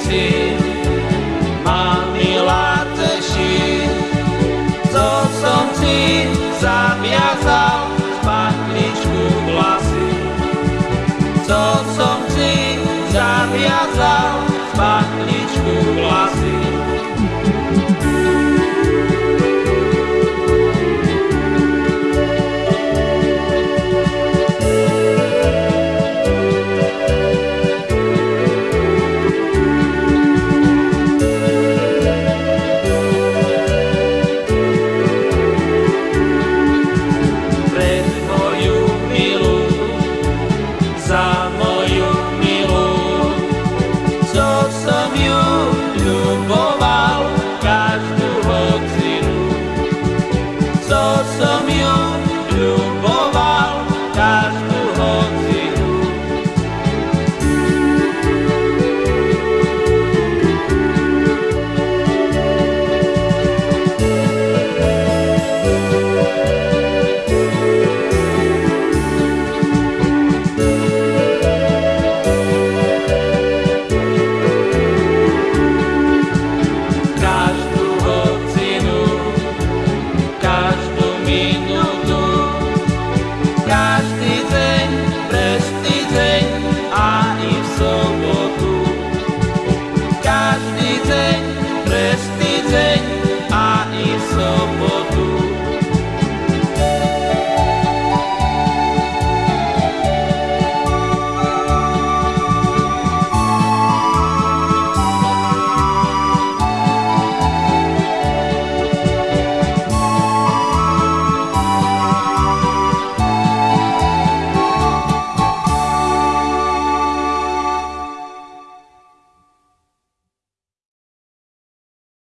veci ma milá teší, co som si zaviazal v patličku vlasy, co som si zaviazal co som